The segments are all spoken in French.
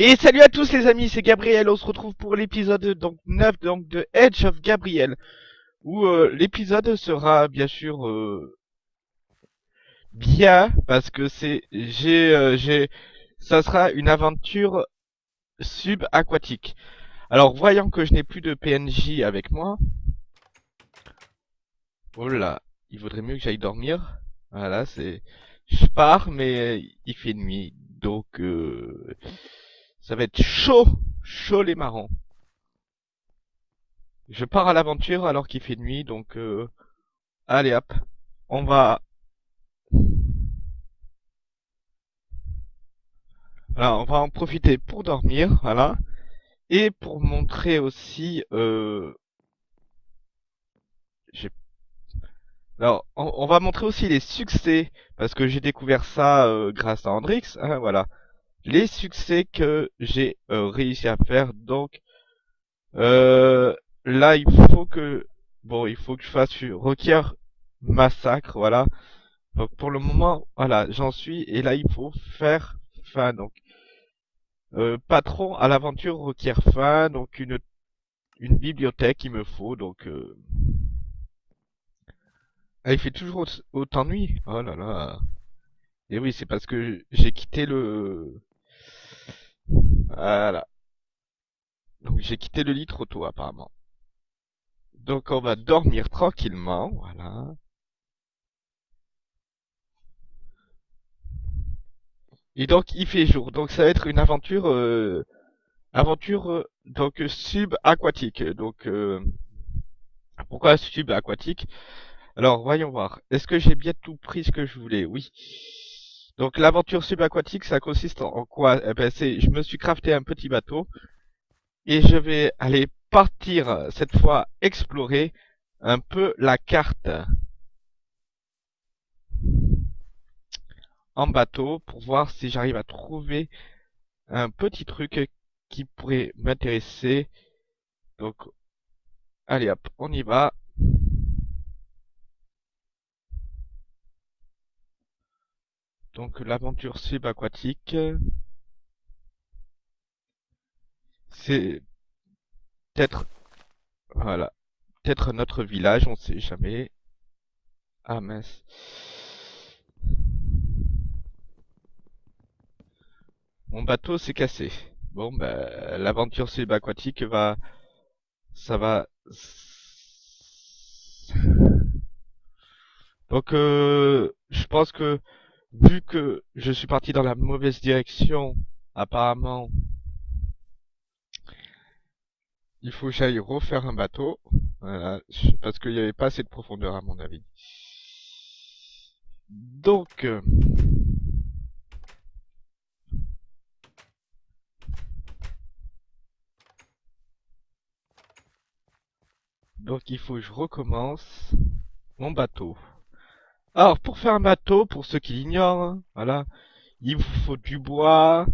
Et salut à tous les amis, c'est Gabriel, on se retrouve pour l'épisode donc 9 donc, de Edge of Gabriel. Où euh, l'épisode sera bien sûr euh, bien, parce que c'est j'ai euh, j'ai ça sera une aventure subaquatique. Alors voyant que je n'ai plus de PNJ avec moi. Oh là, il vaudrait mieux que j'aille dormir. Voilà, c'est je pars mais il fait nuit. Donc euh, ça va être chaud, chaud les marrons. Je pars à l'aventure alors qu'il fait nuit, donc euh, allez hop, on va. Alors on va en profiter pour dormir, voilà, et pour montrer aussi. Euh... Alors on, va montrer aussi les succès parce que j'ai découvert ça euh, grâce à Andrix, hein, voilà les succès que j'ai euh, réussi à faire. Donc euh, là, il faut que bon, il faut que je fasse requiert massacre, voilà. Donc pour le moment, voilà, j'en suis et là il faut faire fin. Donc euh, patron à l'aventure requiert fin, donc une une bibliothèque il me faut donc. Euh... Ah, il fait toujours autant nuit. Oh là là. Et oui, c'est parce que j'ai quitté le voilà. Donc j'ai quitté le lit trop tôt apparemment. Donc on va dormir tranquillement, voilà. Et donc il fait jour, donc ça va être une aventure, euh, aventure euh, donc subaquatique. Donc euh, pourquoi subaquatique? Alors voyons voir. Est-ce que j'ai bien tout pris ce que je voulais? Oui. Donc l'aventure subaquatique, ça consiste en quoi? Eh ben, Je me suis crafté un petit bateau et je vais aller partir cette fois explorer un peu la carte en bateau pour voir si j'arrive à trouver un petit truc qui pourrait m'intéresser. Donc allez hop, on y va. Donc l'aventure subaquatique, c'est peut-être, voilà, peut-être notre village, on sait jamais. Ah mince. Mon bateau s'est cassé. Bon, ben, l'aventure subaquatique va, ça va. Donc, euh, je pense que vu que je suis parti dans la mauvaise direction, apparemment, il faut que j'aille refaire un bateau. Voilà, parce qu'il n'y avait pas assez de profondeur à mon avis. Donc... Euh, donc il faut que je recommence mon bateau. Alors, pour faire un bateau, pour ceux qui l'ignorent, hein, voilà, il vous faut du bois,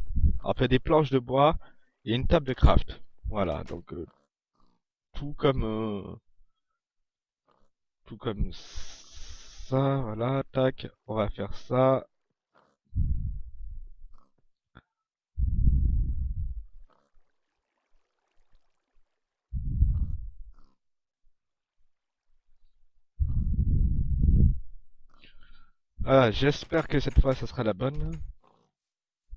après des planches de bois et une table de craft. Voilà, donc euh, tout comme euh, tout comme ça, voilà, tac, on va faire ça. Voilà, j'espère que cette fois ça sera la bonne.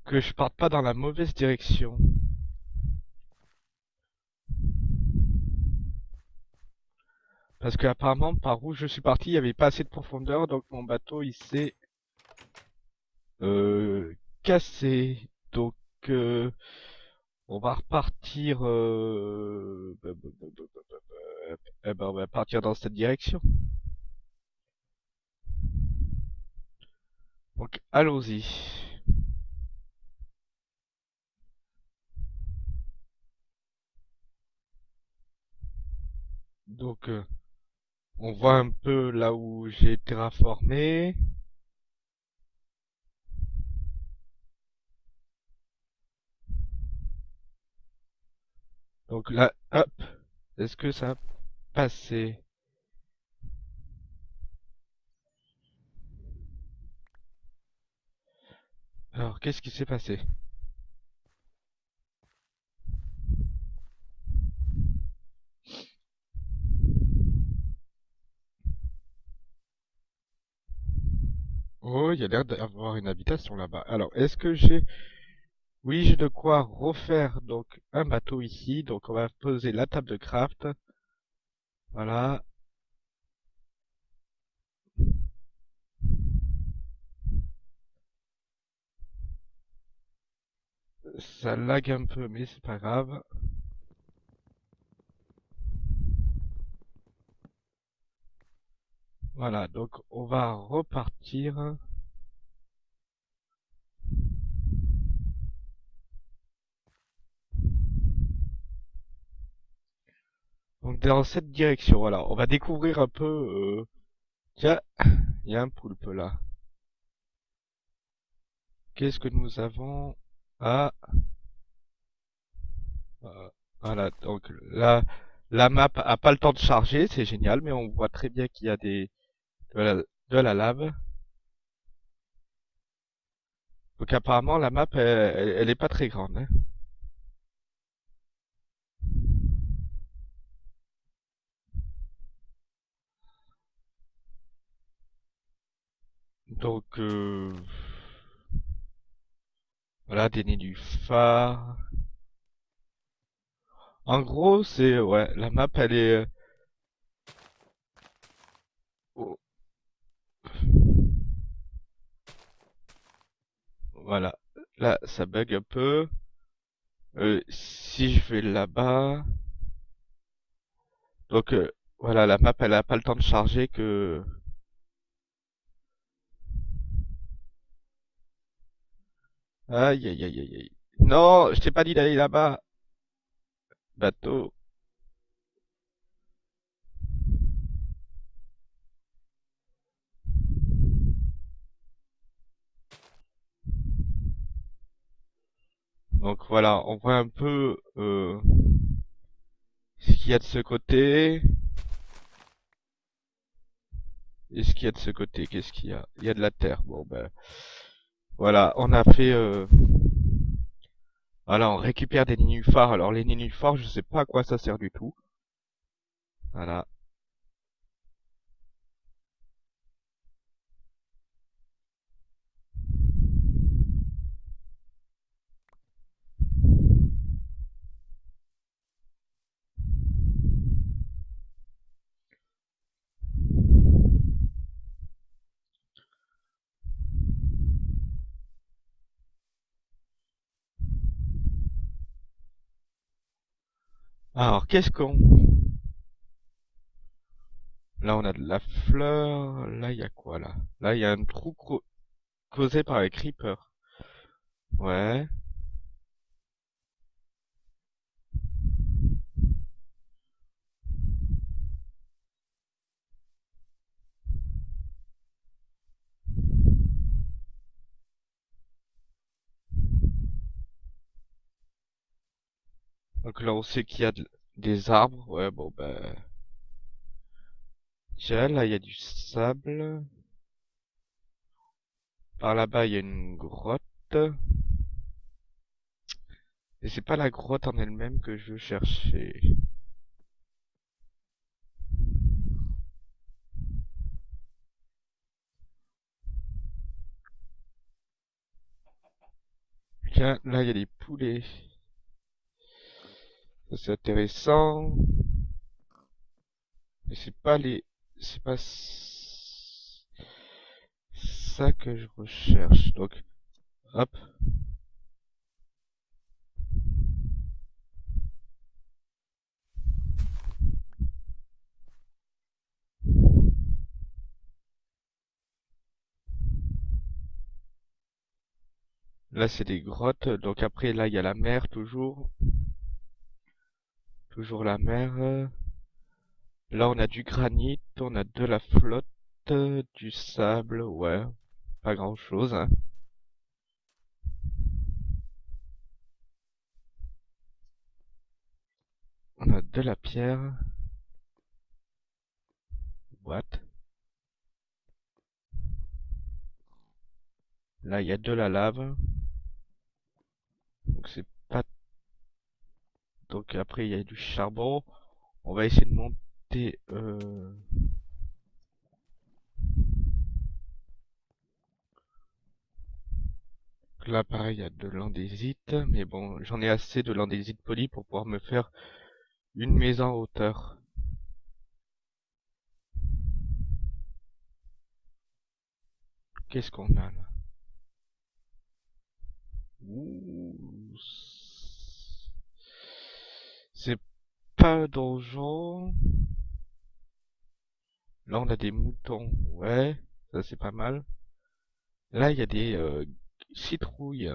Que je parte pas dans la mauvaise direction. Parce que apparemment par où je suis parti il n'y avait pas assez de profondeur donc mon bateau il s'est euh, cassé. Donc euh, on va repartir euh, eh ben, on va partir dans cette direction. Donc allons-y. Donc euh, on voit un peu là où j'ai terraformé. Donc là, hop, est-ce que ça a passé? Alors, qu'est-ce qui s'est passé? Oh, il y a l'air d'avoir une habitation là-bas. Alors, est-ce que j'ai... Oui, j'ai de quoi refaire donc un bateau ici. Donc, on va poser la table de craft. Voilà. Ça lag un peu, mais c'est pas grave. Voilà, donc on va repartir. Donc dans cette direction, voilà, on va découvrir un peu... Euh... Tiens, il y a un poulpe là. Qu'est-ce que nous avons? Ah euh, Voilà, donc là, la map a pas le temps de charger, c'est génial, mais on voit très bien qu'il y a des de la, de la lave. Donc apparemment la map elle, elle, est pas très grande. Hein. Donc euh, voilà des nénuphars. En gros c'est ouais la map elle est oh. Voilà. Là, ça bug un peu. Euh, si je vais là-bas... Donc, euh, voilà, la map, elle a pas le temps de charger que... Aïe, aïe, aïe, aïe, aïe. Non, je t'ai pas dit d'aller là-bas. Bateau. Donc voilà, on voit un peu euh, ce qu'il y a de ce côté. Et ce qu'il y a de ce côté, qu'est-ce qu'il y a? Il y a de la terre. Bon ben voilà, on a fait euh, voilà, on récupère des nénuphars. Alors les nénuphars, je sais pas à quoi ça sert du tout. Voilà. Alors, qu'est-ce qu'on... Là, on a de la fleur. Là, il y a quoi, là? Là, il y a un trou causé par les creepers. Ouais. Là, on sait qu'il y a des arbres. Ouais, bon, ben... Tiens, là, il y a du sable. Par là-bas, il y a une grotte. Et c'est pas la grotte en elle-même que je veux chercher. Tiens, là, il y a des poulets. C'est intéressant. Mais c'est pas les... C'est pas ça que je recherche. Donc, hop. Là, c'est des grottes. Donc après, là, il y a la mer toujours. Toujours la mer. Là, on a du granit, on a de la flotte, du sable, ouais. Pas grand chose, hein. On a de la pierre. What? Là, il y a de la lave. Donc c'est donc après il y a du charbon. On va essayer de monter. Euh... Là, pareil, il y a de l'andésite, mais bon, j'en ai assez de l'andésite poli pour pouvoir me faire une maison en hauteur. Qu'est-ce qu'on a là? C'est pas donjon. Là, on a des moutons. Ouais, ça c'est pas mal. Là, il y a des euh, citrouilles.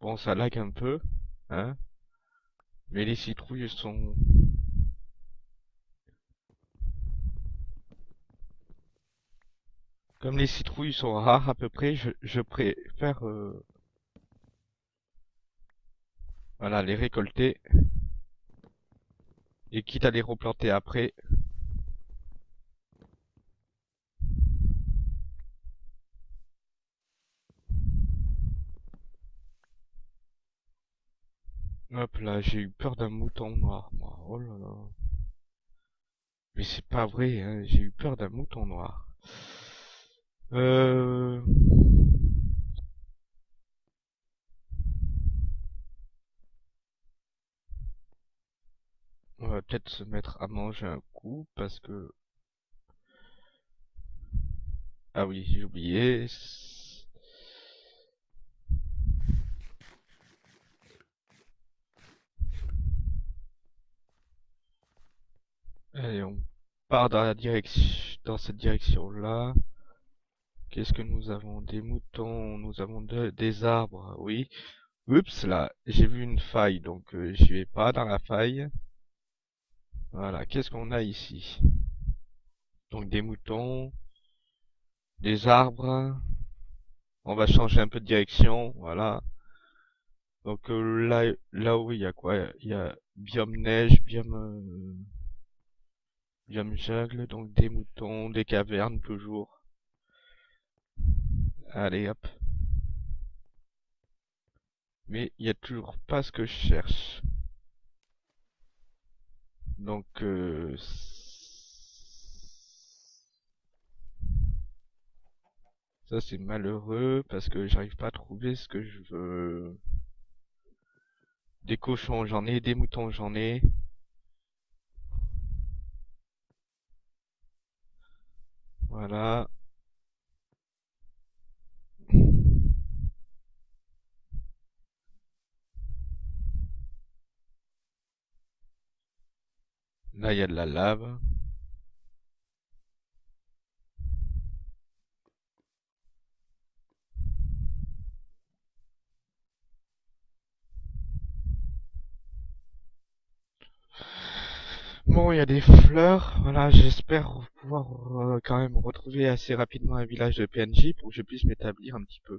Bon, ça lag un peu, hein. Mais les citrouilles sont... Comme les citrouilles sont rares à peu près, je, préfère... Euh, voilà, les récolter. Et quitte à les replanter après. Hop là, j'ai eu peur d'un mouton noir, moi. Oh là là. Mais c'est pas vrai, hein. J'ai eu peur d'un mouton noir. Euh... On va peut-être se mettre à manger un coup parce que... Ah oui, j'ai oublié. Allez, on part dans la direction, dans cette direction-là. Qu'est-ce que nous avons? Des moutons, nous avons des arbres, oui. Oups, là, j'ai vu une faille, donc euh, j'y vais pas dans la faille. Voilà, qu'est-ce qu'on a ici? Donc des moutons, des arbres. On va changer un peu de direction, voilà. Donc euh, là, là où il y a quoi? Il y a biome neige, biome... Euh, Biome jungle, donc des moutons, des cavernes toujours. Allez hop. Mais il n'y a toujours pas ce que je cherche. Donc euh, ça c'est malheureux parce que j'arrive pas à trouver ce que je veux. Des cochons j'en ai, des moutons j'en ai. Voilà. Là, il y a de la lave. Bon, il y a des fleurs. Voilà, j'espère pouvoir euh, quand même retrouver assez rapidement un village de PNJ pour que je puisse m'établir un petit peu.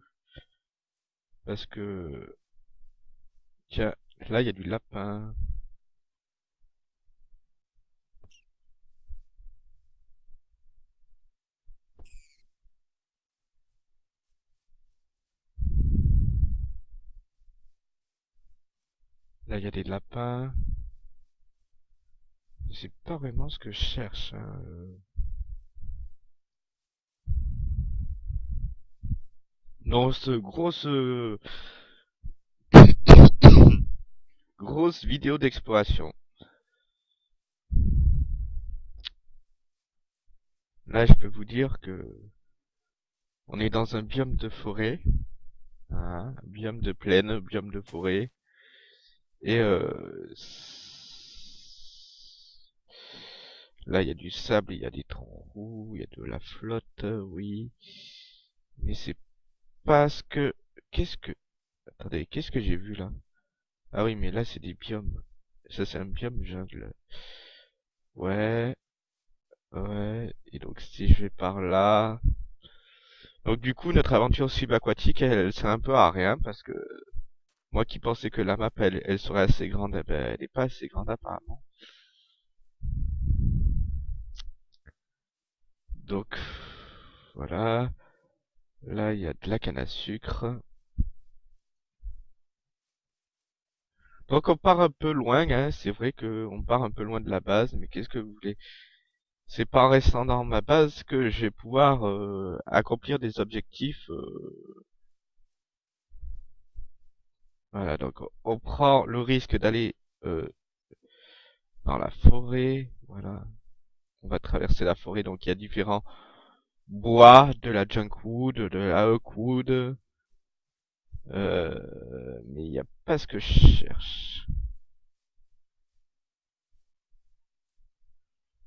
Parce que... Tiens, là il y a du lapin. Là il y a des lapins. C'est pas vraiment ce que je cherche. Hein. Non, ce grosse... grosse vidéo d'exploration. Là, je peux vous dire que on est dans un biome de forêt, hein, biome de plaine, biome de forêt, et euh, Là, il y a du sable, il y a des trous, il y a de la flotte, oui. Mais c'est parce que... Qu'est-ce que... Attendez, qu'est-ce que j'ai vu là? Ah oui, mais là, c'est des biomes. Ça, c'est un biome jungle. Ouais. Ouais. Et donc, si je vais par là... Donc, du coup, notre aventure subaquatique, elle, elle sert un peu à rien, parce que... Moi qui pensais que la map, elle, elle serait assez grande, eh ben, elle est pas assez grande apparemment. Donc, voilà. Là, il y a de la canne à sucre. Donc on part un peu loin, hein. c'est vrai qu'on part un peu loin de la base, mais qu'est-ce que vous voulez? C'est pas en restant dans ma base que je vais pouvoir euh, accomplir des objectifs. euh. Voilà, donc on- prend le risque d'aller euh, dans la forêt, voilà. On va traverser la forêt, donc il y a différents bois, de la junkwood, de la oakwood, euh, mais il n'y a pas ce que je cherche.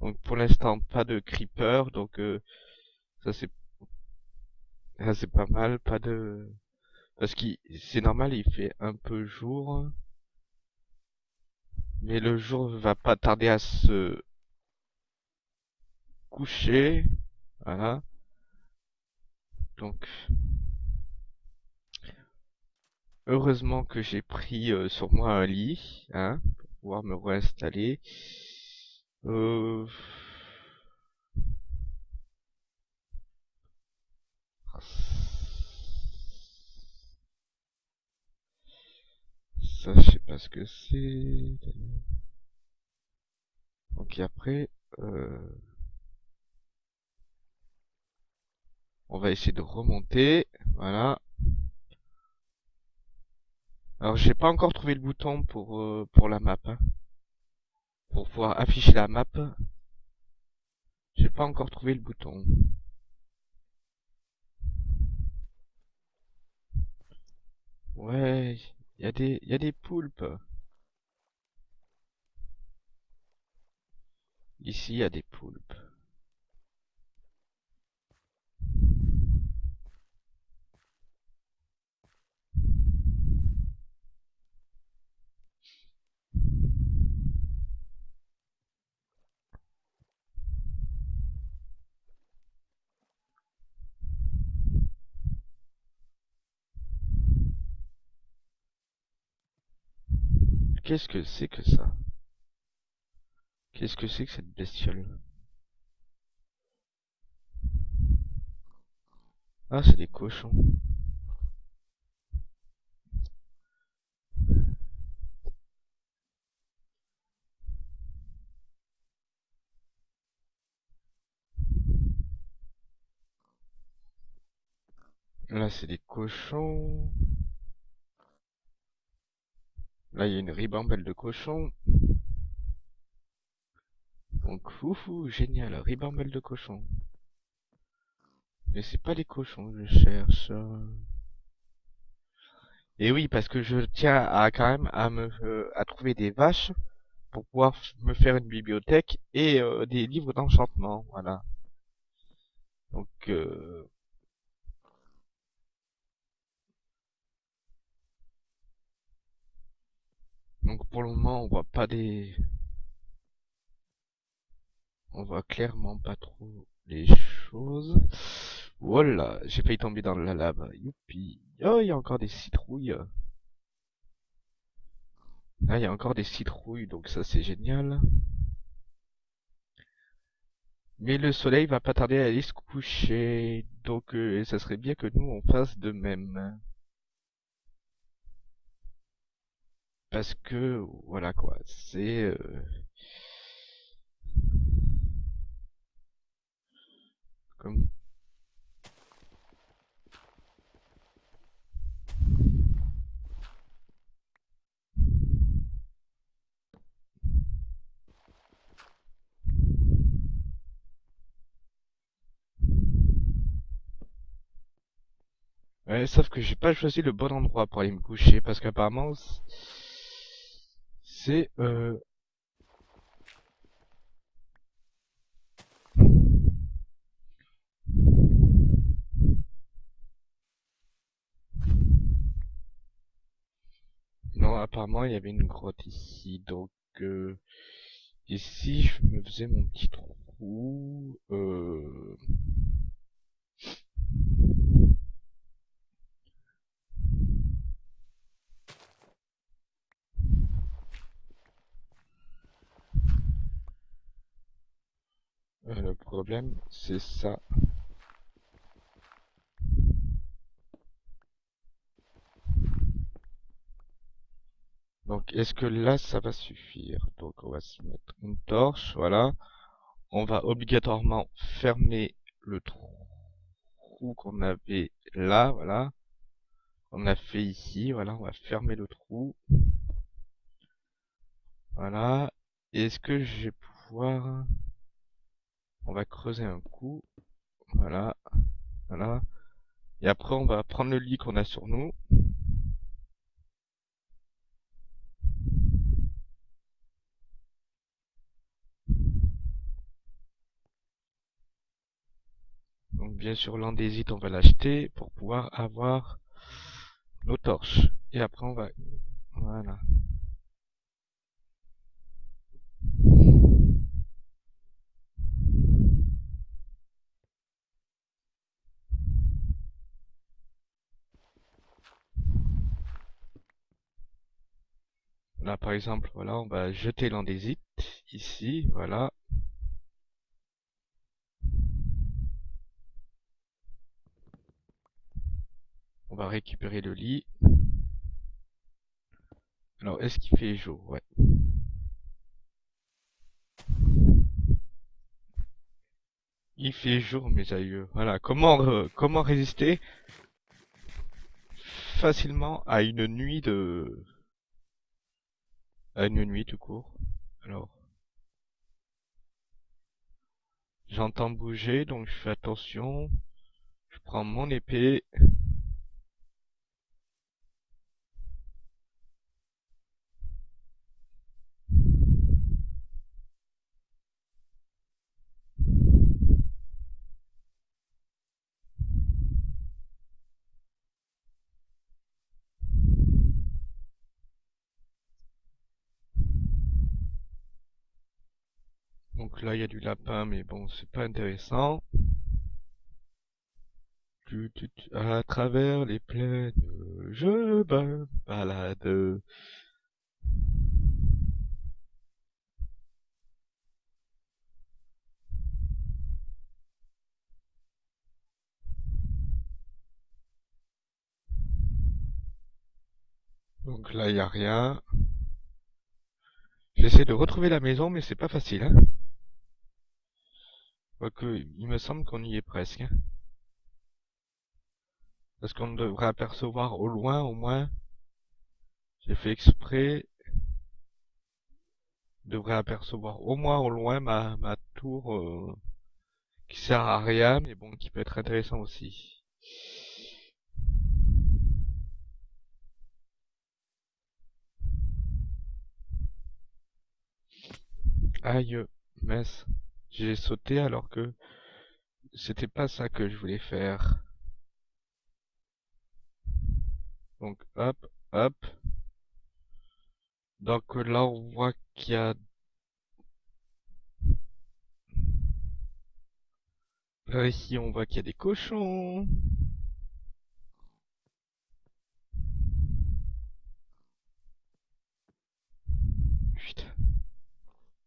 Donc pour l'instant pas de creeper, donc euh, ça c'est pas mal, pas de parce que c'est normal, il fait un peu jour, mais le jour va pas tarder à se coucher, voilà. Donc heureusement que j'ai pris euh, sur moi un lit, hein, pour pouvoir me réinstaller. Euh... Ça, je sais pas ce que c'est. Donc après, euh, on va essayer de remonter. Voilà. Alors j'ai pas encore trouvé le bouton pour euh, pour la map. hein. Pour pouvoir afficher la map. J'ai pas encore trouvé le bouton. Ouais, il y a des y a des poulpes. Ici, il y a des poulpes. Qu'est-ce que c'est que ça? Qu'est-ce que c'est que cette bestiole? Ah, c'est des cochons. Là, c'est des cochons. Là, il y a une ribambelle de cochons. Donc, oufou, génial, ribambelle de cochons. Mais c'est pas les cochons que je cherche. Et oui, parce que je tiens à quand même à me euh, à trouver des vaches pour pouvoir me faire une bibliothèque et euh, des livres d'enchantement, voilà. Donc, euh, donc pour le moment, on voit pas des, on voit clairement pas trop les choses. Voilà, j'ai failli tomber dans la lave. Youpi. Oh, il y a encore des citrouilles. Ah, il y a encore des citrouilles, donc ça c'est génial. Mais le soleil va pas tarder à aller se coucher, donc euh, ça serait bien que nous on fasse de même. Parce que, voilà quoi, c'est... euh, comme... Ouais, sauf que j'ai pas choisi le bon endroit pour aller me coucher, parce qu'apparemment, Euh... Non, apparemment, il y avait une grotte ici, donc... Euh... Ici, je me faisais mon petit trou... Euh... le problème, c'est ça. Donc, est-ce que là, ça va suffire? Donc, on va se mettre une torche, voilà. On va obligatoirement fermer le trou qu'on avait là, voilà. On a fait ici, voilà, on va fermer le trou. Voilà. Est-ce que je vais pouvoir... On va creuser un coup. Voilà. Voilà. Et après, on va prendre le lit qu'on a sur nous. Donc bien sûr l'andésite on va l'acheter pour pouvoir avoir nos torches. Et après on va... Voilà. Là par exemple, voilà, on va jeter l'andésite ici, voilà. On va récupérer le lit. Alors, est-ce qu'il fait jour? Ouais. Il fait jour, mes aïeux. Voilà. Comment, euh, comment résister facilement à une nuit de... À une nuit tout court. Alors... J'entends bouger, donc je fais attention. Je prends mon épée. Donc là, il y a du lapin, mais bon, c'est pas intéressant. À travers les plaines, je balade. Donc là, il n'y a rien. J'essaie de retrouver la maison, mais c'est pas facile. Hein Quoique, il me semble qu'on y est presque. Hein. Parce qu'on devrait apercevoir au loin, au moins. J'ai fait exprès. devrait apercevoir au moins au loin ma, tour euh, qui sert à rien, mais bon, qui peut être intéressant aussi. Aïe, mince. J'ai sauté alors que c'était pas ça que je voulais faire. Donc hop, hop. Donc là on voit qu'il y a... Là ici on voit qu'il y a des cochons.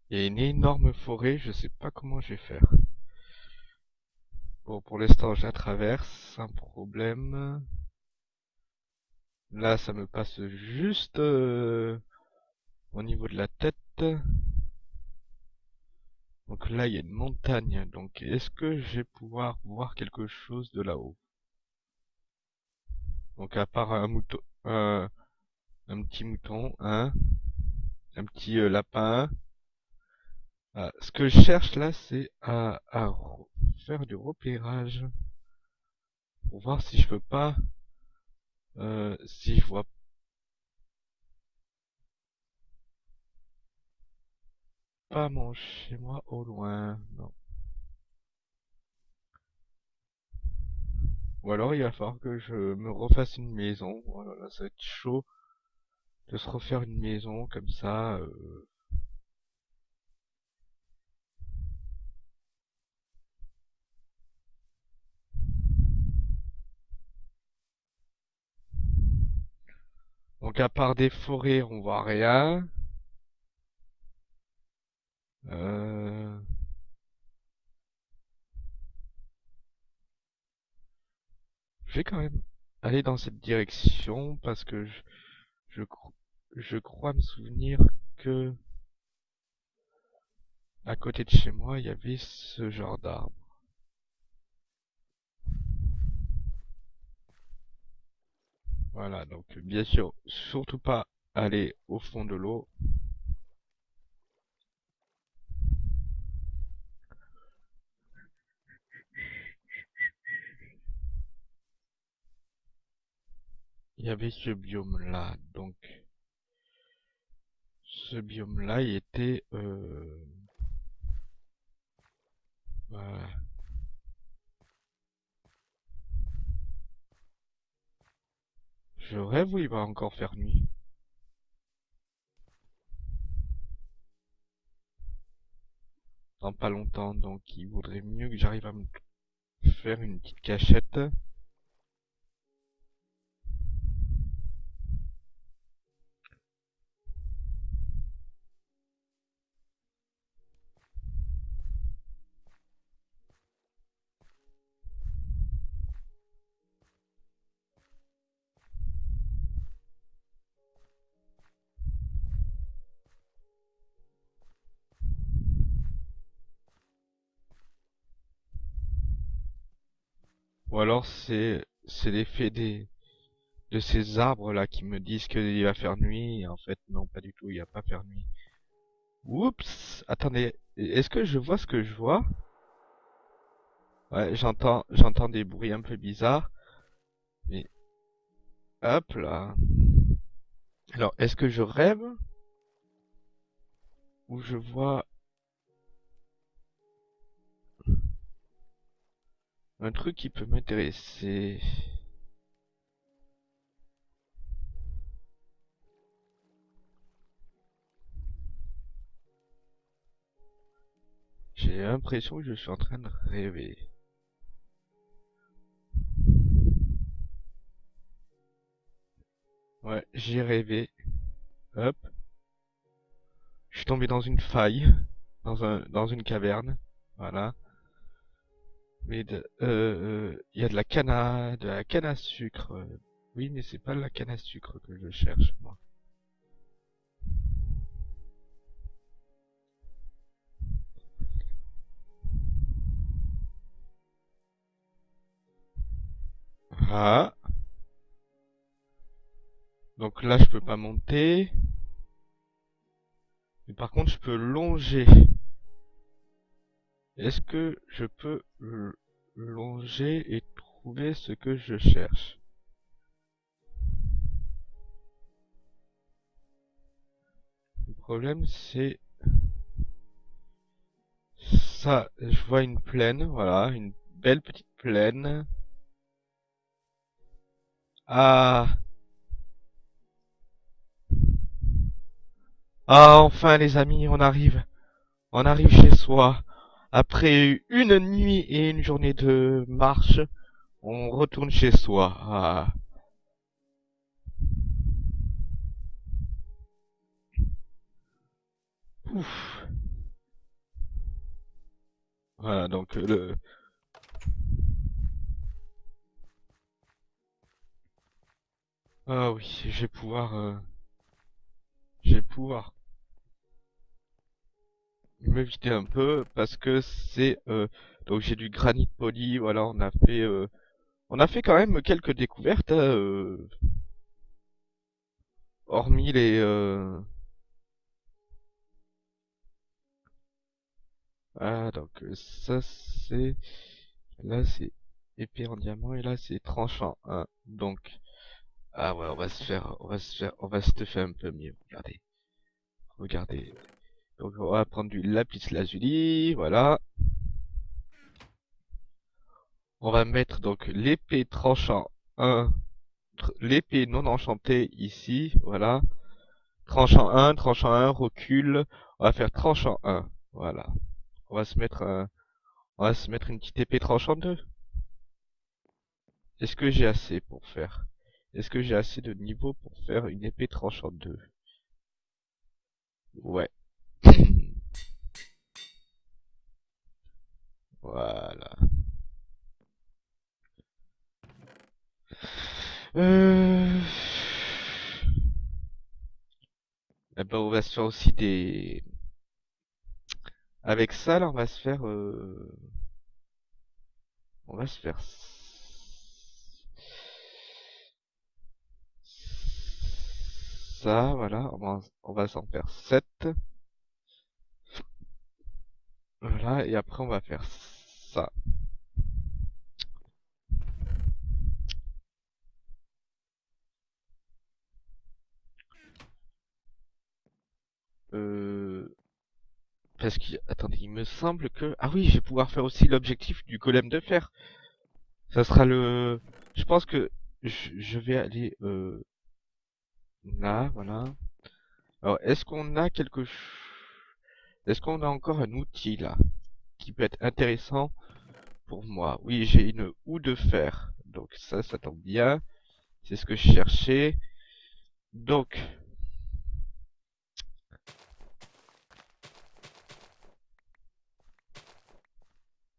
Il y a une énorme forêt, je sais pas comment je vais faire. Bon, pour l'instant, je la traverse sans problème. Là, ça me passe juste euh, au niveau de la tête. Donc là, il y a une montagne. Donc, est-ce que je vais pouvoir voir quelque chose de là-haut? Donc, à part un mouton, un petit mouton, hein, un petit euh, lapin, ah, ce que je cherche là, c'est à, faire du repérage pour voir si je peux pas, euh, si je vois pas mon chez moi au loin, non. Ou alors il va falloir que je me refasse une maison. Voilà, ça va être chaud de se refaire une maison comme ça. Euh, Donc à part des forêts, on voit rien. Euh... Je vais quand même aller dans cette direction parce que je, je, je crois me souvenir que à côté de chez moi, il y avait ce genre d'arbre. Voilà, donc bien sûr, surtout pas aller au fond de l'eau. Il y avait ce biome là, donc ce biome là, il était euh, voilà. Je rêve où il va encore faire nuit. Dans pas longtemps, donc il vaudrait mieux que j'arrive à me faire une petite cachette. Ou alors c'est l'effet des de ces arbres là qui me disent qu'il va faire nuit en fait non pas du tout il va pas faire nuit. Oups, attendez, est-ce que je vois ce que je vois? Ouais, j'entends j'entends des bruits un peu bizarres. Mais hop là. Alors, est-ce que je rêve? Ou je vois un truc qui peut m'intéresser J'ai l'impression que je suis en train de rêver. Ouais, j'ai rêvé. Hop. Je suis tombé dans une faille. Dans un dans une caverne. Voilà. Mais de, euh, euh, il y a de la canne à, de la canne à sucre. Oui, mais c'est pas la canne à sucre que je cherche, moi. Ah. Donc là, je peux pas monter. Mais par contre, je peux longer. Est-ce que je peux longer et trouver ce que je cherche? Le problème, c'est... Ça, je vois une plaine, voilà, une belle petite plaine. Ah Ah, enfin les amis, on arrive. On arrive chez soi. Après une nuit et une journée de marche, on retourne chez soi. Ah. Ouf. Voilà, donc euh, le... Ah oui, je vais pouvoir... Euh... Je vais pouvoir me vider un peu parce que c'est euh, donc j'ai du granit poli voilà on a fait euh, on a fait quand même quelques découvertes hein, euh, hormis les ah donc ça c'est là c'est épée en diamant et là c'est tranchant hein. donc ah ouais on va se faire on va se faire on va se faire un peu mieux. Regardez regardez donc on va prendre du lapis lazuli, voilà. On va mettre donc l'épée tranchant 1, l'épée non enchantée ici, voilà. Tranchant 1, tranchant 1, recul. On va faire tranchant 1, voilà. On va se mettre un, on va se mettre une petite épée tranchant 2. Est-ce que j'ai assez pour faire? Est-ce que j'ai assez de niveau pour faire une épée tranchant 2 Ouais. Voilà. Euh... bah, on va se faire aussi des... Avec ça, là, on va se faire... euh, On va se faire... Ça, voilà, on va, va s'en faire 7. Voilà, et après on va faire ça. Euh... Parce qu'il... Attendez, il me semble que... Ah oui, je vais pouvoir faire aussi l'objectif du golem de fer. Ça sera le... Je pense que je, vais aller... Euh... Là, voilà. Alors, est-ce qu'on a quelque chose... Est-ce qu'on a encore un outil, là Qui peut être intéressant pour moi? Oui, j'ai une houe de fer. Donc ça, ça tombe bien. C'est ce que je cherchais. Donc...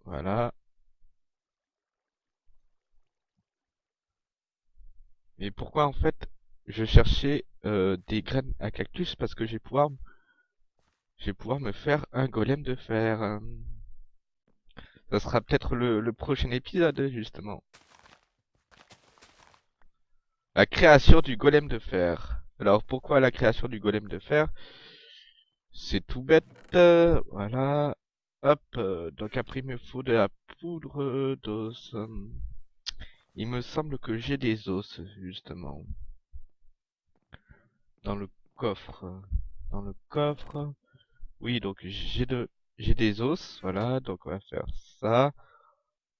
Voilà. Et pourquoi en fait je cherchais euh, des graines à cactus? Parce que je vais pouvoir je vais pouvoir me faire un golem de fer. Ça sera peut-être le, le prochain épisode justement. La création du golem de fer. Alors pourquoi la création du golem de fer? C'est tout bête. Voilà. Hop. Donc après il me faut de la poudre d'os. Il me semble que j'ai des os justement. Dans le coffre. Dans le coffre. Oui, donc j'ai de j'ai des os, voilà, donc on va faire ça.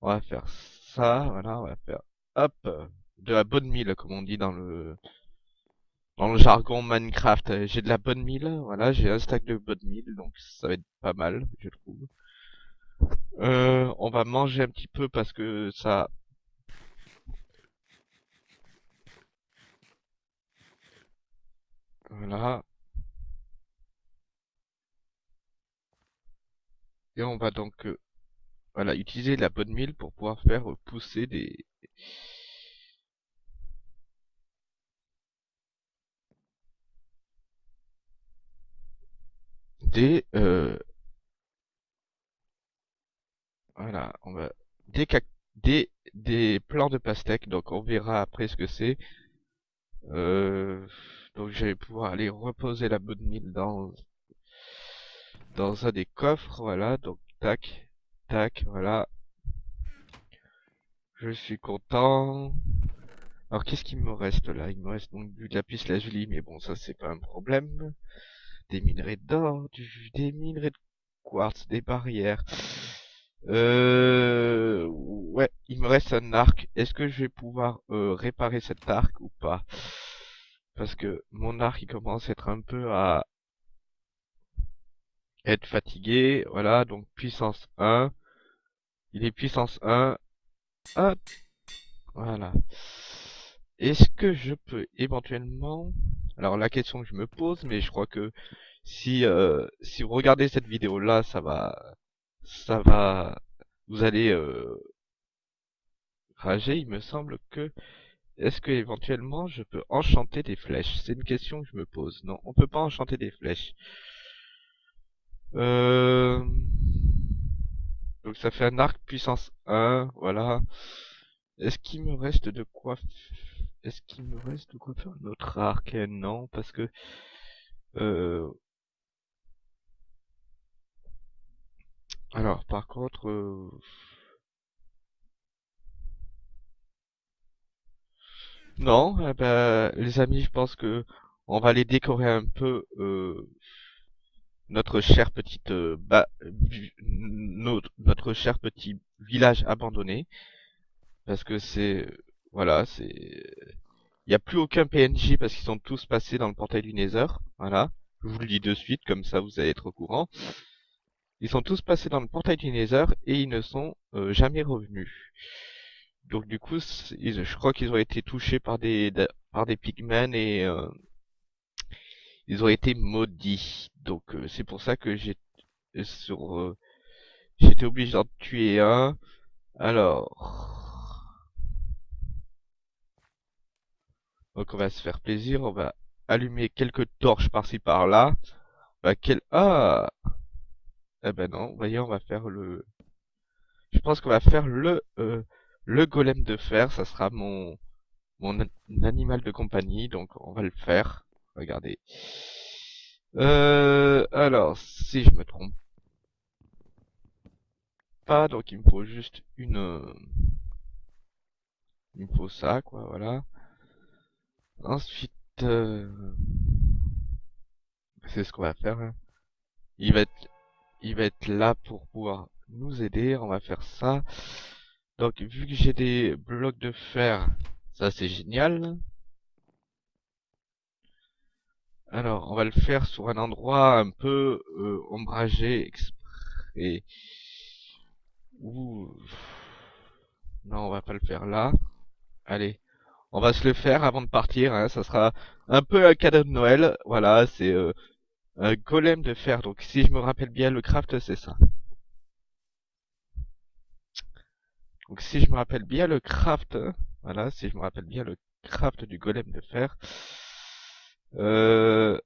On va faire ça, voilà, on va faire hop de la bonne mille comme on dit dans le dans le jargon Minecraft. J'ai de la bonne mille, voilà, j'ai un stack de bonne mille, donc ça va être pas mal, je trouve. Euh, on va manger un petit peu parce que ça Voilà. Et on va donc euh, voilà, utiliser la bonne mille pour pouvoir faire pousser des des euh, voilà, on va des des des plants de pastèque. Donc on verra après ce que c'est. Euh, donc je vais pouvoir aller reposer la bonne mille dans dans un des coffres, voilà, donc tac, tac, voilà. Je suis content. Alors qu'est-ce qu'il me reste là? Il me reste donc du lapis lazuli, mais bon ça c'est pas un problème. Des minerais d'or, des minerais de quartz, des barrières. Euh... Ouais, il me reste un arc. Est-ce que je vais pouvoir euh, réparer cet arc ou pas? Parce que mon arc il commence à être un peu à être fatigué. Voilà, donc puissance 1. Il est puissance 1. Hop. Voilà. Est-ce que je peux éventuellement... Alors la question que je me pose, mais je crois que si euh, si vous regardez cette vidéo là, ça va ça va vous allez euh, rager. Il me semble que est-ce que éventuellement je peux enchanter des flèches? C'est une question que je me pose. Non, on peut pas enchanter des flèches. Euh... Donc ça fait un arc puissance 1, voilà. Est-ce qu'il me reste de quoi Est-ce qu'il me reste de quoi faire un autre arc? Non, parce que... Euh... Alors, par contre... Euh... Non, eh ben, les amis, je pense que on va les décorer un peu euh, notre cher petite euh, notre, notre cher petit village abandonné. Parce que c'est voilà c'est il n'y a plus aucun PNJ parce qu'ils sont tous passés dans le portail du Nether. Voilà. Je vous le dis de suite comme ça vous allez être au courant. Ils sont tous passés dans le portail du Nether et ils ne sont euh, jamais revenus. Donc du coup je crois qu'ils ont été touchés par des par des pigmen et euh, ils ont été maudits. Donc euh, c'est pour ça que j'ai euh, sur euh, j'étais obligé d'en tuer un. Alors donc on va se faire plaisir, on va allumer quelques torches par-ci par-là. Bah, quel... Ah Eh ben non, voyez, on va faire le... Je pense qu'on va faire le, euh, le golem de fer, ça sera mon, mon animal de compagnie, donc on va le faire. Regardez. Euh, alors, si je me trompe pas, donc il me faut juste une... Euh, il me faut ça, quoi, voilà. Ensuite, euh, c'est ce qu'on va faire. Hein. Il va être, il va être là pour pouvoir nous aider. On va faire ça. Donc, vu que j'ai des blocs de fer, ça c'est génial. Alors, on va le faire sur un endroit un peu euh, ombragé exprès. Ouh. Non, on va pas le faire là. Allez, on va se le faire avant de partir. Hein. Ça sera un peu un cadeau de Noël. Voilà, c'est euh, un golem de fer. Donc, si je me rappelle bien, le craft, c'est ça. Donc, si je me rappelle bien, le craft... Voilà, si je me rappelle bien, le craft du golem de fer... Euh,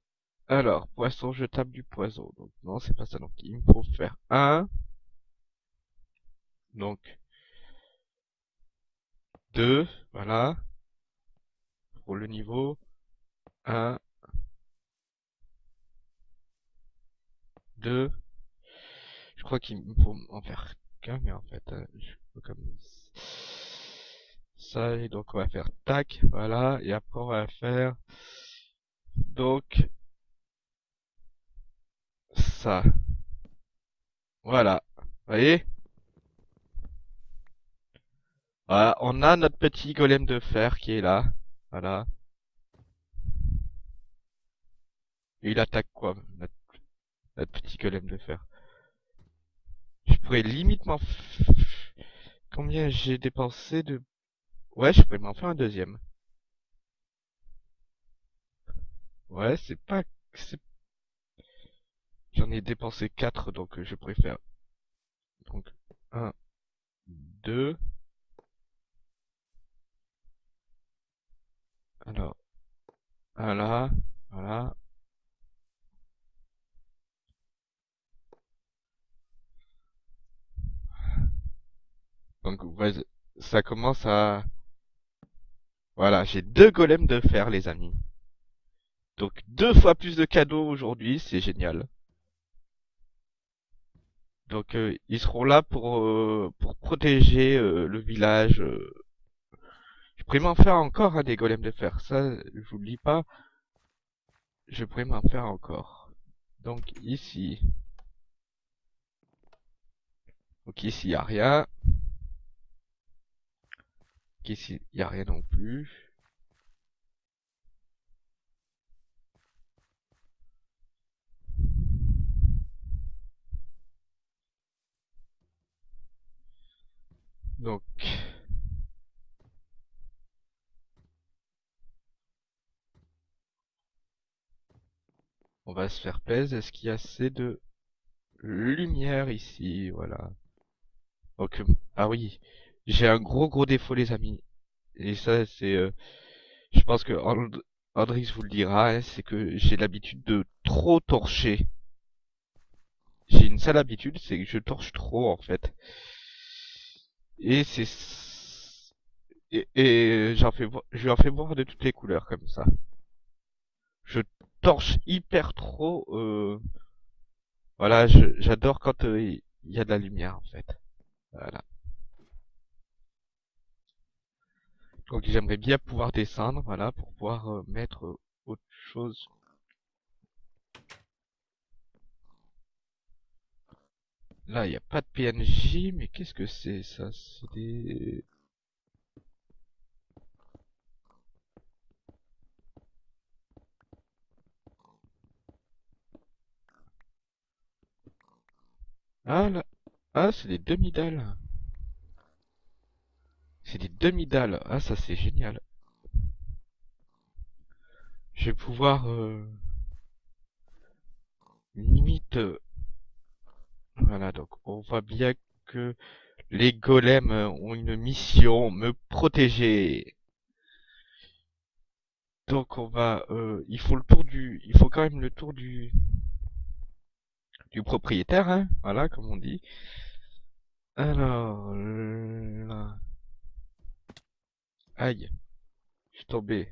alors, poisson, je tape du poison. Donc, non, c'est pas ça. Donc, il me faut faire un... Donc, 2, voilà. Pour le niveau 1, 2. Je crois qu'il me faut en faire qu'un, mais en fait, euh, je peux comme ça. Et donc, on va faire tac, voilà. Et après, on va faire donc ça. Voilà. Vous voyez? Voilà, on a notre petit golem de fer qui est là. Voilà. Et il attaque quoi, notre, petit golem de fer Je pourrais limite m'en... Combien j'ai dépensé de... Ouais, je pourrais m'en faire un deuxième. Ouais, c'est pas... J'en ai dépensé 4, donc je préfère... Donc, 1, 2... Alors, voilà, voilà. Donc, ça commence à... Voilà, j'ai deux golems de fer, les amis. Donc, deux fois plus de cadeaux aujourd'hui, c'est génial. Donc, euh, ils seront là pour, euh, pour protéger euh, le village je pourrais m'en faire encore hein, des golems de fer. Ça, j'oublie pas. Je pourrais m'en faire encore. Donc ici. Donc ici, il a rien. Donc ici, il a rien non plus. Donc, On va se faire plaisir. Est-ce qu'il y a assez de lumière ici? Voilà. Donc, ah oui. J'ai un gros gros défaut les amis. Et ça c'est... Euh, je pense que Andrix vous le dira. Hein, c'est que j'ai l'habitude de trop torcher. J'ai une sale habitude, c'est que je torche trop en fait. Et c'est... Et, et j'en fais, je en fais voir de toutes les couleurs comme ça. Je torche hyper trop. Euh... Voilà, j'adore quand euh, il y a de la lumière en fait. Voilà. Donc j'aimerais bien pouvoir descendre, voilà, pour pouvoir euh, mettre euh, autre chose. Là, il n'y a pas de PNJ, mais qu'est-ce que c'est ça? C'est des... Ah là, ah c'est des demi-dalles. C'est des demi-dalles. Ah ça c'est génial. Je vais pouvoir euh, limite. Euh, voilà donc on voit bien que les golems ont une mission me protéger. Donc on va, euh, il faut le tour du, il faut quand même le tour du, du propriétaire, hein, voilà, comme on dit. Alors, là. Aïe, je suis tombé.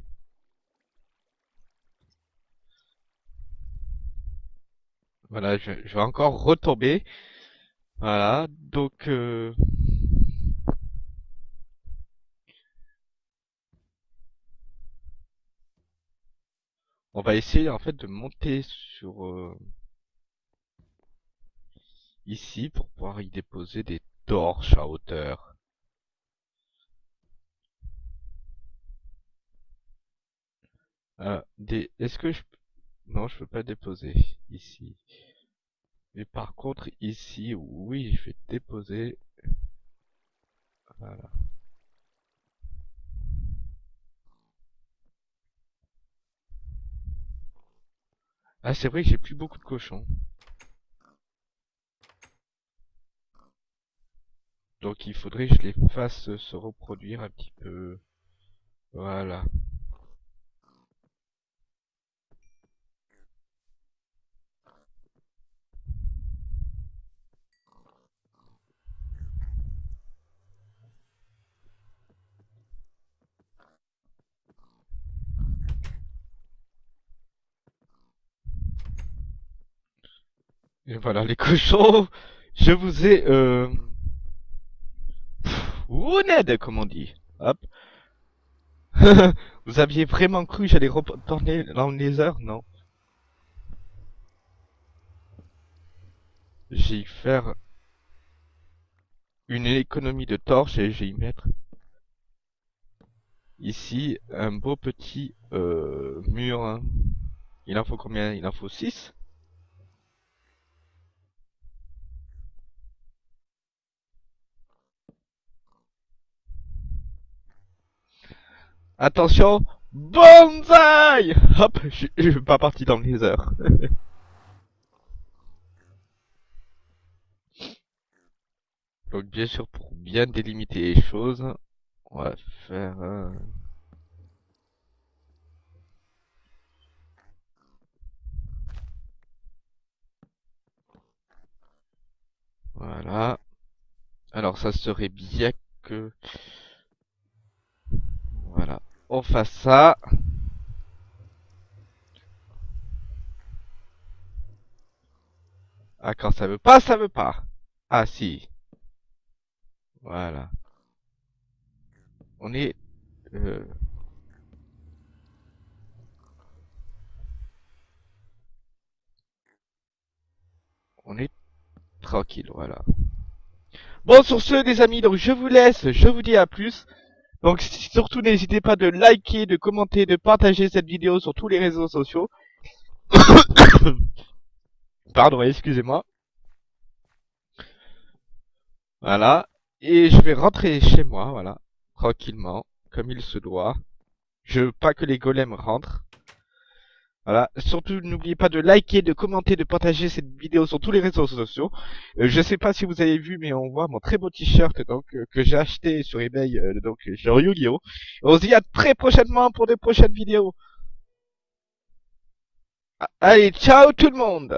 Voilà, je, je vais encore retomber. Voilà, donc... Euh... On va essayer en fait de monter sur... Euh... Ici pour pouvoir y déposer des torches à hauteur. Euh, des... Est-ce que je... Non, je peux pas déposer ici. Mais par contre, ici, oui, je vais déposer. Voilà. Ah, c'est vrai que j'ai plus beaucoup de cochons. Donc il faudrait que je les fasse se reproduire un petit peu. Voilà. Et voilà les cochons, je vous ai euh... Wounded, comme on dit. Hop. vous aviez vraiment cru que j'allais retourner dans les heures Non. J'ai faire une économie de torches et j'ai y mettre ici un beau petit euh, mur. Hein. Il en faut combien? Il en faut 6 Attention, bonsaï Hop, je, suis pas parti dans les heures. Donc bien sûr, pour bien délimiter les choses, on va faire... Voilà. Alors ça serait bien que... Voilà on fasse ça. Ah, quand ça veut pas, ça veut pas. Ah, si. Voilà. On est... Euh... On est tranquille, voilà. Bon, sur ce, les amis, donc je vous laisse. Je vous dis à plus. Donc surtout n'hésitez pas de liker, de commenter, de partager cette vidéo sur tous les réseaux sociaux. Pardon, excusez-moi. Voilà. Et je vais rentrer chez moi, voilà. Tranquillement, comme il se doit. Je veux pas que les golems rentrent. Voilà. Surtout, n'oubliez pas de liker, de commenter, de partager cette vidéo sur tous les réseaux sociaux. Euh, je sais pas si vous avez vu, mais on voit mon très beau t-shirt euh, que j'ai acheté sur eBay, euh, donc sur Yu-Gi-Oh. On se dit à très prochainement pour de prochaines vidéos. Allez, ciao tout le monde